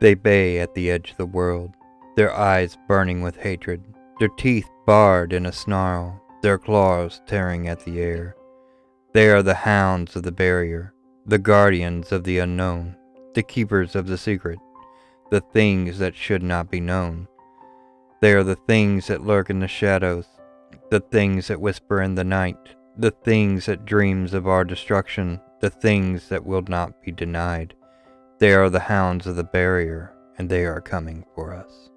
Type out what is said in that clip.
They bay at the edge of the world, their eyes burning with hatred, their teeth barred in a snarl, their claws tearing at the air. They are the hounds of the barrier, the guardians of the unknown, the keepers of the secret, the things that should not be known. They are the things that lurk in the shadows, the things that whisper in the night, the things that dreams of our destruction, the things that will not be denied. They are the hounds of the barrier, and they are coming for us.